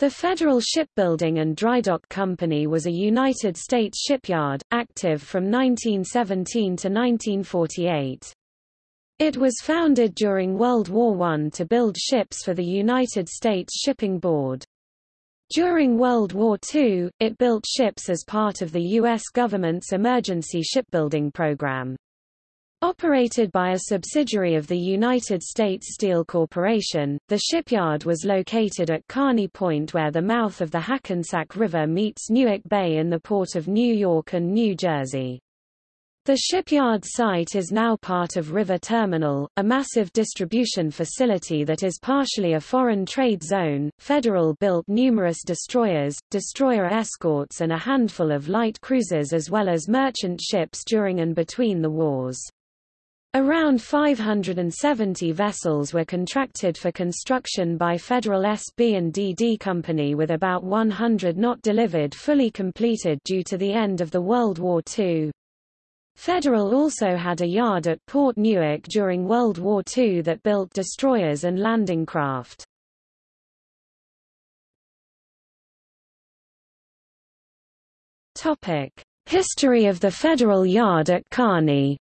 The Federal Shipbuilding and Drydock Company was a United States shipyard, active from 1917 to 1948. It was founded during World War I to build ships for the United States Shipping Board. During World War II, it built ships as part of the U.S. government's emergency shipbuilding program. Operated by a subsidiary of the United States Steel Corporation, the shipyard was located at Kearny Point where the mouth of the Hackensack River meets Newark Bay in the port of New York and New Jersey. The shipyard site is now part of River Terminal, a massive distribution facility that is partially a foreign trade zone. Federal built numerous destroyers, destroyer escorts, and a handful of light cruisers as well as merchant ships during and between the wars. Around 570 vessels were contracted for construction by Federal SB&DD Company with about 100 not delivered fully completed due to the end of the World War II. Federal also had a yard at Port Newark during World War II that built destroyers and landing craft. History of the Federal Yard at Kearny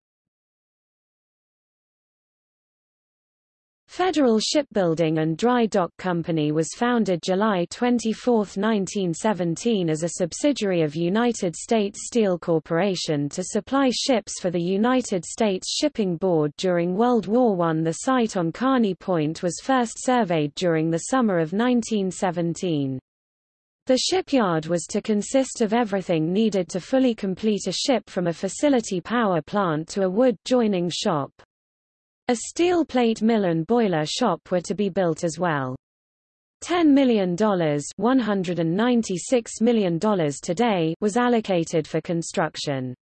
Federal Shipbuilding and Dry Dock Company was founded July 24, 1917 as a subsidiary of United States Steel Corporation to supply ships for the United States Shipping Board during World War I. The site on Kearny Point was first surveyed during the summer of 1917. The shipyard was to consist of everything needed to fully complete a ship from a facility power plant to a wood joining shop. A steel plate mill and boiler shop were to be built as well. $10 million, $196 million today was allocated for construction.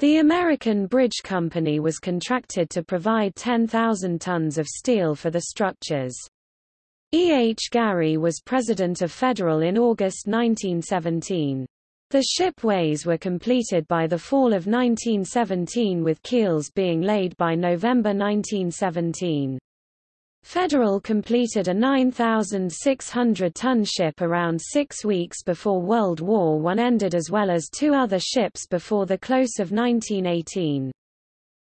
The American Bridge Company was contracted to provide 10,000 tons of steel for the structures. E. H. Gary was president of Federal in August 1917. The shipways were completed by the fall of 1917 with keels being laid by November 1917. Federal completed a 9,600-ton ship around six weeks before World War I ended as well as two other ships before the close of 1918.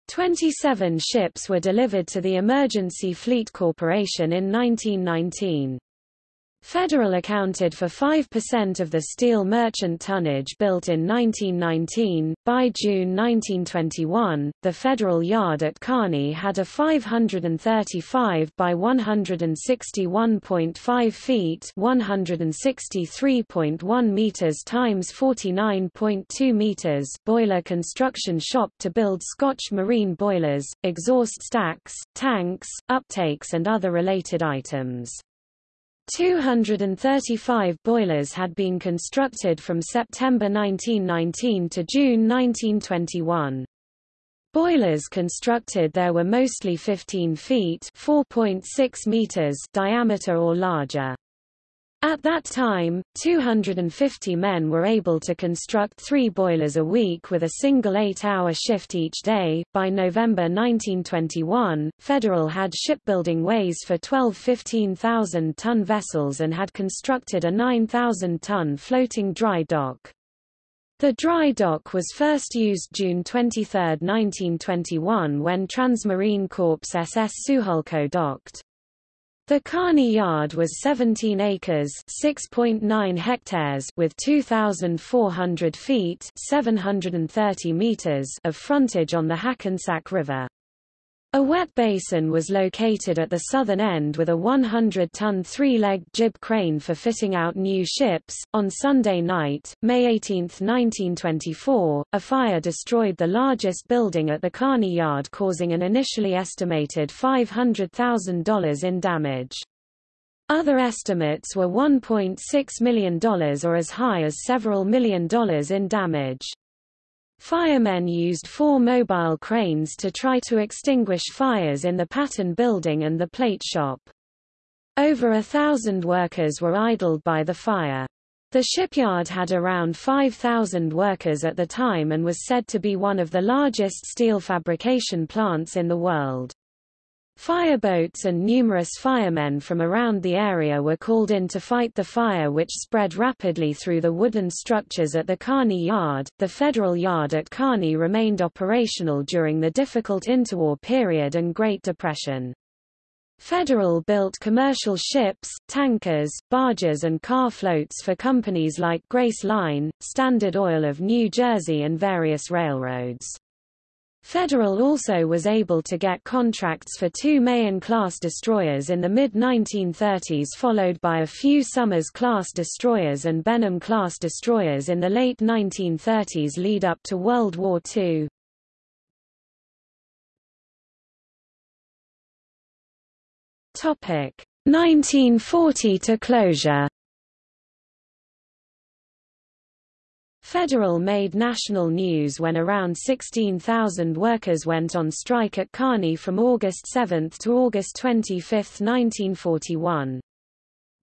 27 ships were delivered to the Emergency Fleet Corporation in 1919. Federal accounted for 5% of the steel merchant tonnage built in 1919. By June 1921, the Federal Yard at Kearney had a 535 by 161.5 feet, 163.1 meters times 49.2 meters boiler construction shop to build Scotch marine boilers, exhaust stacks, tanks, uptakes and other related items. 235 boilers had been constructed from September 1919 to June 1921. Boilers constructed there were mostly 15 feet (4.6 meters) diameter or larger. At that time, 250 men were able to construct three boilers a week with a single eight-hour shift each day. By November 1921, Federal had shipbuilding ways for 12 15,000-ton vessels and had constructed a 9,000-ton floating dry dock. The dry dock was first used June 23, 1921 when Transmarine Corps SS Suhalco docked. The Kearny Yard was 17 acres (6.9 hectares) with 2,400 feet (730 meters) of frontage on the Hackensack River. A wet basin was located at the southern end with a 100-ton three-legged jib crane for fitting out new ships. On Sunday night, May 18, 1924, a fire destroyed the largest building at the Kearny Yard causing an initially estimated $500,000 in damage. Other estimates were $1.6 million or as high as several million dollars in damage. Firemen used four mobile cranes to try to extinguish fires in the Patton building and the plate shop. Over a thousand workers were idled by the fire. The shipyard had around 5,000 workers at the time and was said to be one of the largest steel fabrication plants in the world. Fireboats and numerous firemen from around the area were called in to fight the fire which spread rapidly through the wooden structures at the Kearny Yard. The Federal Yard at Kearny remained operational during the difficult interwar period and Great Depression. Federal built commercial ships, tankers, barges and car floats for companies like Grace Line, Standard Oil of New Jersey and various railroads. Federal also was able to get contracts for two Mahan-class destroyers in the mid-1930s followed by a few Somers-class destroyers and Benham-class destroyers in the late 1930s lead up to World War II. Topic 1940 to closure Federal made national news when around 16,000 workers went on strike at Kearny from August 7 to August 25, 1941.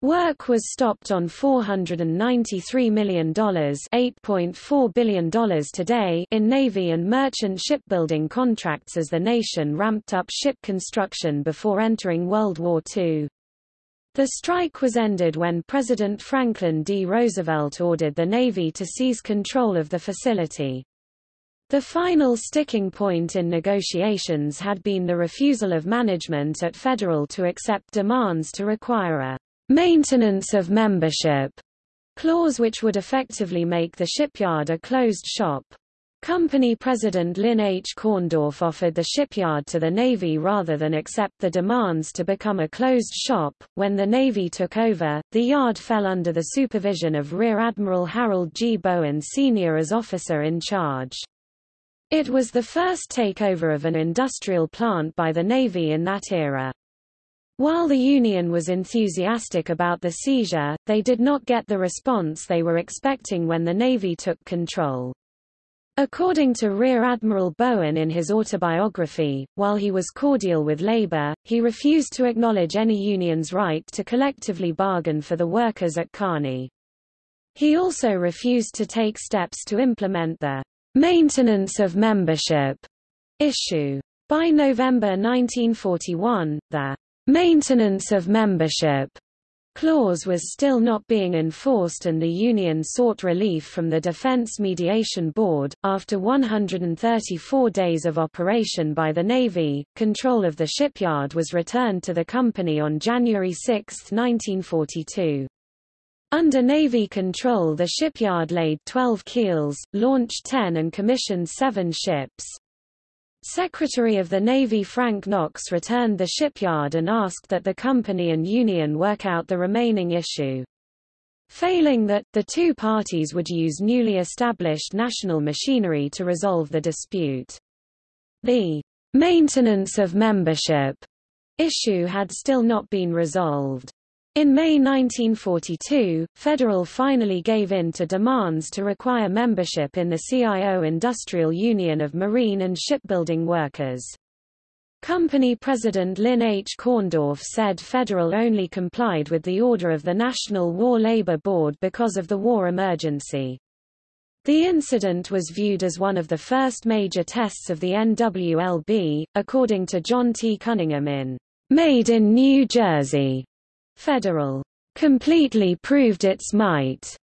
Work was stopped on $493 million $8.4 billion today in Navy and merchant shipbuilding contracts as the nation ramped up ship construction before entering World War II. The strike was ended when President Franklin D. Roosevelt ordered the Navy to seize control of the facility. The final sticking point in negotiations had been the refusal of management at Federal to accept demands to require a maintenance of membership clause which would effectively make the shipyard a closed shop. Company President Lynn H. Korndorff offered the shipyard to the Navy rather than accept the demands to become a closed shop. When the Navy took over, the yard fell under the supervision of Rear Admiral Harold G. Bowen Sr. as officer in charge. It was the first takeover of an industrial plant by the Navy in that era. While the Union was enthusiastic about the seizure, they did not get the response they were expecting when the Navy took control. According to Rear Admiral Bowen in his autobiography, while he was cordial with labor, he refused to acknowledge any union's right to collectively bargain for the workers at Kearny. He also refused to take steps to implement the maintenance of membership issue. By November 1941, the maintenance of membership clause was still not being enforced and the Union sought relief from the Defense Mediation Board. After 134 days of operation by the Navy, control of the shipyard was returned to the company on January 6, 1942. Under Navy control the shipyard laid 12 keels, launched 10 and commissioned seven ships. Secretary of the Navy Frank Knox returned the shipyard and asked that the company and union work out the remaining issue. Failing that, the two parties would use newly established national machinery to resolve the dispute. The maintenance of membership issue had still not been resolved. In May 1942, Federal finally gave in to demands to require membership in the CIO Industrial Union of Marine and Shipbuilding Workers. Company President Lynn H. Korndorff said Federal only complied with the order of the National War Labor Board because of the war emergency. The incident was viewed as one of the first major tests of the NWLB, according to John T. Cunningham in Made in New Jersey. Federal completely proved its might.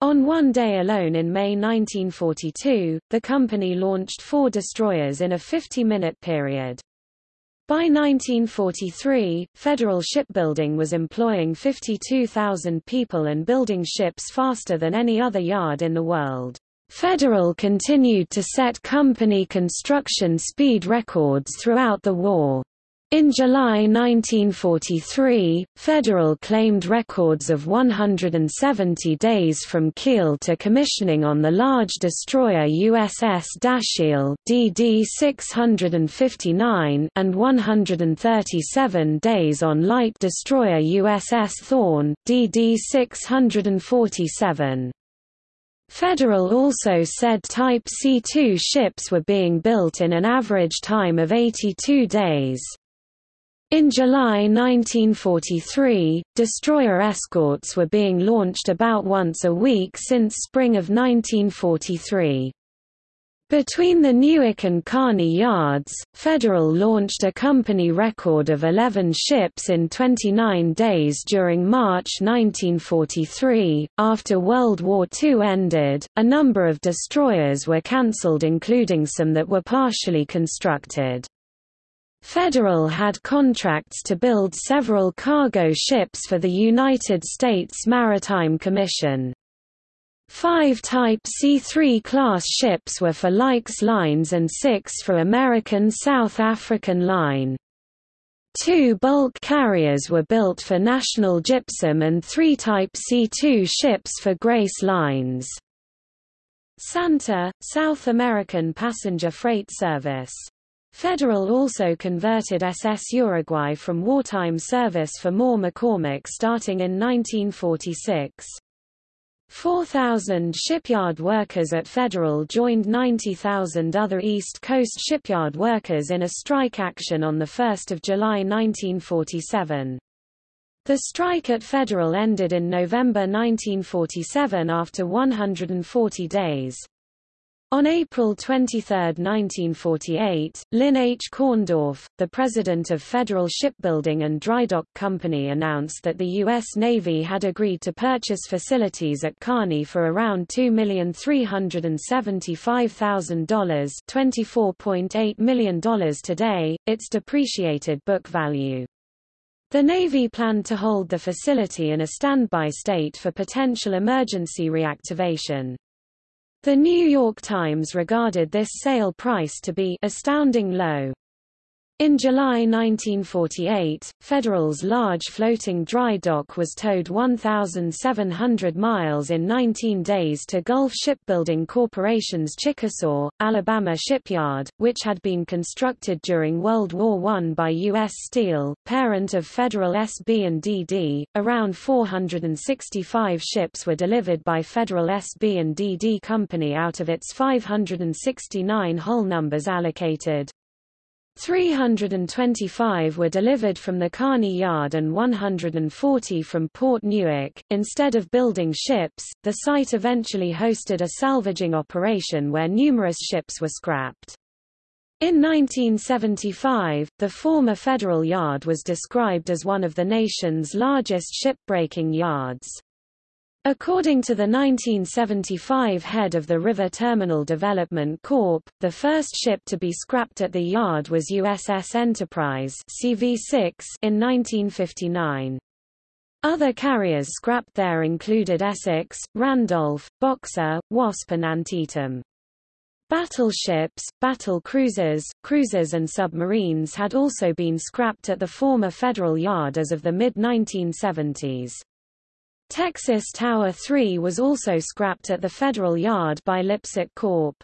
On one day alone in May 1942, the company launched four destroyers in a 50-minute period. By 1943, Federal Shipbuilding was employing 52,000 people and building ships faster than any other yard in the world. Federal continued to set company construction speed records throughout the war. In July 1943, Federal claimed records of 170 days from keel to commissioning on the large destroyer USS Dashiell DD-659 and 137 days on light destroyer USS Thorn DD-647. Federal also said Type C-2 ships were being built in an average time of 82 days. In July 1943, destroyer escorts were being launched about once a week since spring of 1943. Between the Newark and Kearny yards, Federal launched a company record of 11 ships in 29 days during March 1943. After World War II ended, a number of destroyers were cancelled, including some that were partially constructed. Federal had contracts to build several cargo ships for the United States Maritime Commission. Five Type C3 class ships were for Lykes Lines and six for American South African Line. Two bulk carriers were built for National Gypsum and three Type C2 ships for Grace Lines. Santa, South American passenger freight service. Federal also converted SS Uruguay from wartime service for Moore-McCormack starting in 1946. 4,000 shipyard workers at Federal joined 90,000 other East Coast shipyard workers in a strike action on 1 July 1947. The strike at Federal ended in November 1947 after 140 days. On April 23, 1948, Lynn H. Korndorff, the president of Federal Shipbuilding and Drydock Company announced that the U.S. Navy had agreed to purchase facilities at Kearny for around $2,375,000 $24.8 million today, its depreciated book value. The Navy planned to hold the facility in a standby state for potential emergency reactivation. The New York Times regarded this sale price to be astounding low. In July 1948, Federal's large floating dry dock was towed 1,700 miles in 19 days to Gulf Shipbuilding Corporation's Chickasaw, Alabama shipyard, which had been constructed during World War I by U.S. Steel, parent of Federal SB and DD. Around 465 ships were delivered by Federal SB and DD Company out of its 569 hull numbers allocated. 325 were delivered from the Kearny Yard and 140 from Port Newark. Instead of building ships, the site eventually hosted a salvaging operation where numerous ships were scrapped. In 1975, the former Federal Yard was described as one of the nation's largest shipbreaking yards. According to the 1975 head of the River Terminal Development Corp., the first ship to be scrapped at the yard was USS Enterprise CV6 in 1959. Other carriers scrapped there included Essex, Randolph, Boxer, Wasp and Antietam. Battleships, battle cruisers, cruisers and submarines had also been scrapped at the former Federal Yard as of the mid-1970s. Texas Tower 3 was also scrapped at the Federal Yard by Lipsett Corp.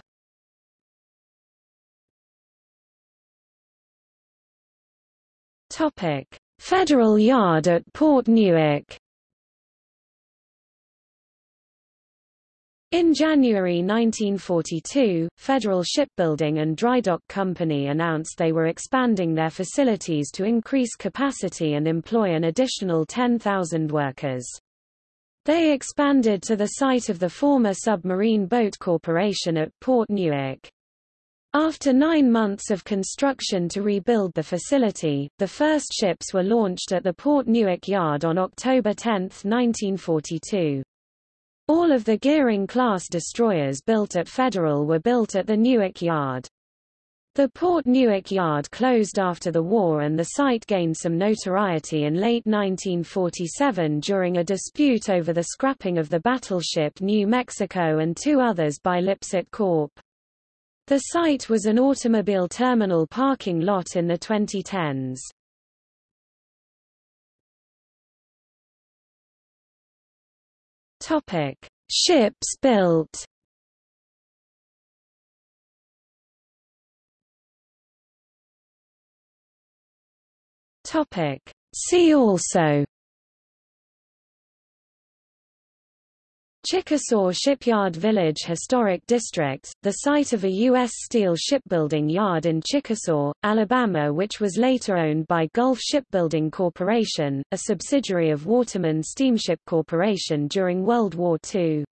Topic: Federal Yard at Port Newark. In January 1942, Federal Shipbuilding and Drydock Company announced they were expanding their facilities to increase capacity and employ an additional 10,000 workers. They expanded to the site of the former Submarine Boat Corporation at Port Newark. After nine months of construction to rebuild the facility, the first ships were launched at the Port Newark Yard on October 10, 1942. All of the Gearing-class destroyers built at Federal were built at the Newark Yard. The Port Newark Yard closed after the war and the site gained some notoriety in late 1947 during a dispute over the scrapping of the battleship New Mexico and two others by Lipsett Corp. The site was an automobile terminal parking lot in the 2010s. Topic: Ships built. Topic. See also Chickasaw Shipyard Village Historic District, the site of a U.S. steel shipbuilding yard in Chickasaw, Alabama which was later owned by Gulf Shipbuilding Corporation, a subsidiary of Waterman Steamship Corporation during World War II.